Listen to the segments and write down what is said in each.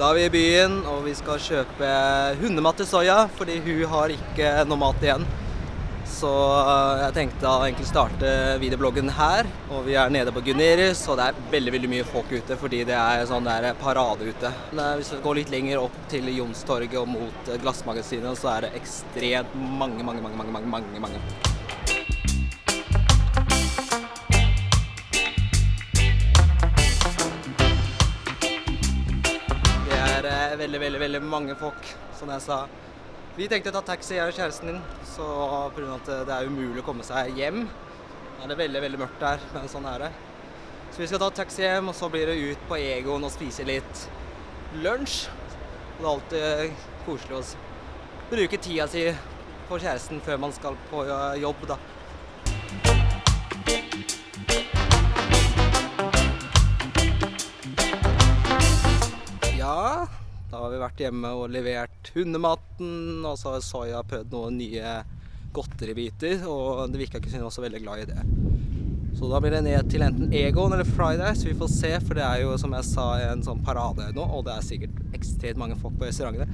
Da er vi i byen, og vi skal kjøpe hundemat til Soya, fordi hun har ikke noe mat igjen. Så eh, jeg tenkte å starte videobloggen her, og vi er nede på Gunerius, og det er veldig veldig mye folk ute fordi det er sånn der parade ute. Men hvis vi går litt lenger opp til Jonstorget og mot eh, Glassmagasinet, så er det ekstremt mange, mange, mange, mange, mange, mange, mange. Veldig, veldig, mange folk, som jeg sa. Vi tenkte å ta taxi, jeg og kjæresten din, så pga. at det er umulig å komme seg hjem. Det er veldig, veldig mørkt der, men sånn er det. Så vi skal ta taxi hjem, og så blir det ut på Egon og spise litt lunsj. Og det er alltid koselig å bruke tida si på kjæresten før man skal på eh, jobb, da. Vært hjemme og levert hundematen, og så har Soya prøvd noen nye godteribiter, og det virka ikke som hun var så veldig glad i det. Så da blir det ned til enten Egon eller Fridays, vi får se, for det er jo som jeg sa en sånn parade nå, og det er sikkert ekstremt mange folk på restaurantene.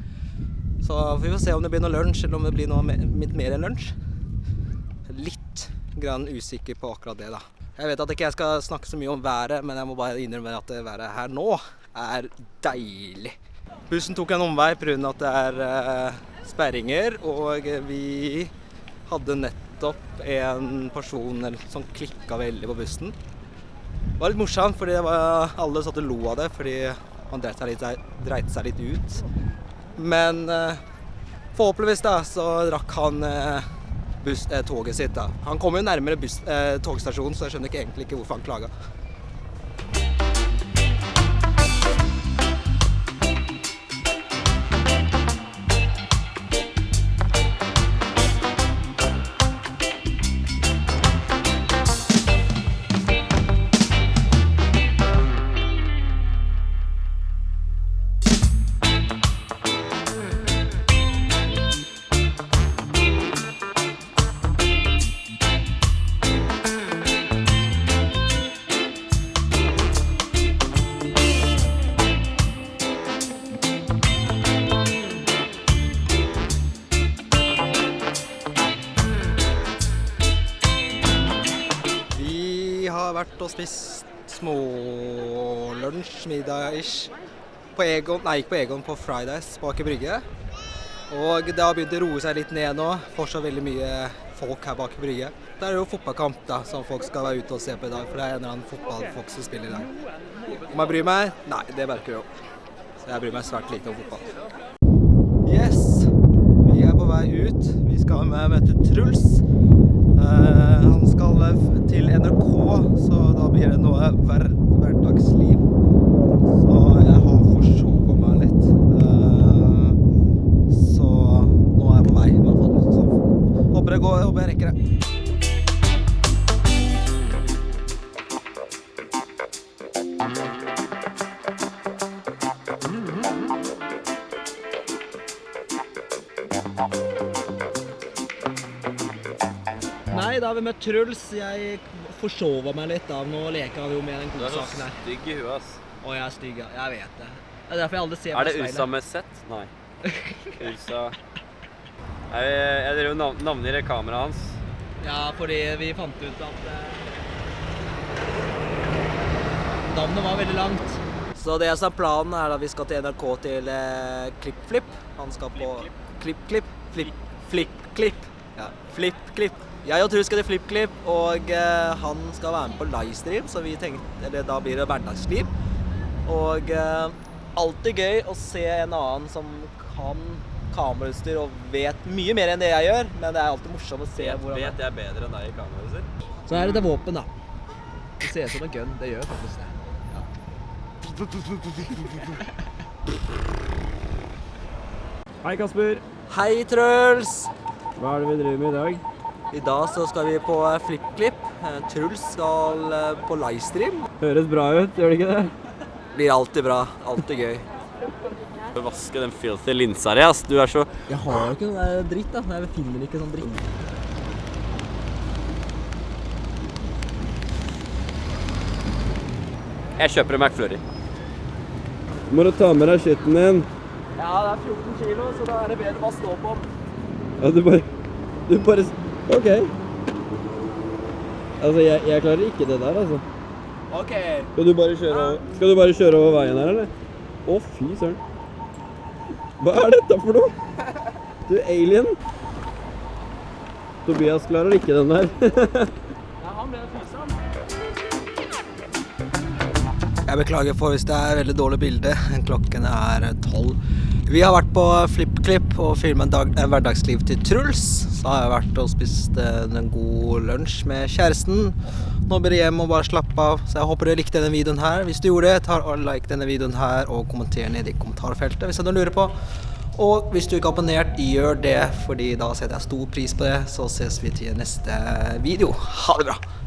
Så vi får se om det blir noe lunsj, eller om det blir noe litt mer enn lunsj. Litt grann usikker på akkurat det, da. Jeg vet at ikke jeg skal snakke så mye om været, men jeg må bare innrømme at det været her nå er deilig. Bussen tok en omvei pga. at det er eh, sperringer, og vi hadde nettopp en person som klikka veldig på bussen. Det var litt morsomt, fordi var, alle satt og lo av det fordi han dreit seg litt, dreit seg litt ut. Men eh, forhåpentligvis da, så rakk han eh, buss, toget sitt. da. Han kom jo nærmere buss, togstasjonen, så jeg skjønner ikke egentlig ikke hvorfor han klaga. Og spist smålunsj, middag-ish, på Egon, nei ikke på Egon, på Fridays på Aker Brygge. Og det har begynt å roe seg litt ned nå. Fortsatt veldig mye folk her bak Brygge. Det er jo fotballkamp da, som folk skal være ute og se på i dag, for det er en eller annen fotballfolk som spiller i dag. Om jeg bryr meg? Nei, det merker du jo. Så jeg bryr meg svært lite om fotball. Yes, vi er på vei ut. Vi skal med- møte Truls. Eh, han skal eh, til NRK, så da blir det noe hver, hverdagsliv. Så jeg har forsovet meg litt. Eh, så nå er jeg på vei. Så håper det går, håper jeg rekker det. Nei, da har vi møtt Truls. Jeg forsova meg litt da. Nå leker han jo med den godsaken her. Du er så stygg i huet, ass. Å, jeg er stygg, ja. Jeg vet det. Det er derfor jeg aldri ser meg i speilet. Er det USA med Z? Nei. Ursa Jeg, jeg drev og nav navngir kameraet hans. Ja, fordi vi fant ut at eh, Navnet var veldig langt. Så det som er planen, er at vi skal til NRK til eh, Klipp-Flipp. Han skal på Klipp-Klipp. Flipp, Flipp-Klipp. Ja, Flipp-Klipp. Jeg og Truls skal til Flipp-Klipp, og eh, han skal være med på livestream, så vi tenkte Eller da blir det hverdagsliv. Og eh, alltid gøy å se en annen som kan kamerautstyr og vet mye mer enn det jeg gjør, men det er alltid morsomt å se Vet, hvordan vet jeg bedre enn deg i kamerautstyr? Så her er det våpen, da. Det ser ut som en gun. Det gjør faktisk det. Hei, Kasper. Hei, Truls! Hva er det vi driver med i dag? I dag så skal vi på FlippKlipp. Eh, Truls skal eh, på livestream. Høres bra ut, gjør det ikke det? Blir alltid bra. Alltid gøy. Du Vaske den filthy linsa di, ass. Du er så Jeg har jo ikke noe dritt, da. Jeg finner ikke sånn dritt. Jeg kjøper en McFlurry. Må du ta med deg skitten din. Ja, det er 14 kilo, så da er det bedre å bare stå på. Ja, du bare Du bare OK. Altså, jeg, jeg klarer ikke det der, altså. OK. Skal du bare kjøre over, skal du bare kjøre over veien her, eller? Å, fy søren. Hva er dette for noe? Du alien. Tobias klarer ikke den der. Jeg beklager for hvis det er veldig dårlig bilde. Klokken er tolv. Vi har vært på FlippKlipp og filmet en, hverdagsliv til Truls. Så har jeg vært og spist eh, en god lunsj med kjæresten. Nå blir jeg hjem og bare slappe av. Så jeg håper du likte denne videoen her. Hvis du gjorde det, ta og like denne videoen her og kommenter ned i kommentarfeltet hvis du lurer på. Og hvis du ikke har abonnert, gjør det, fordi da setter jeg stor pris på det. Så ses vi til neste video. Ha det bra!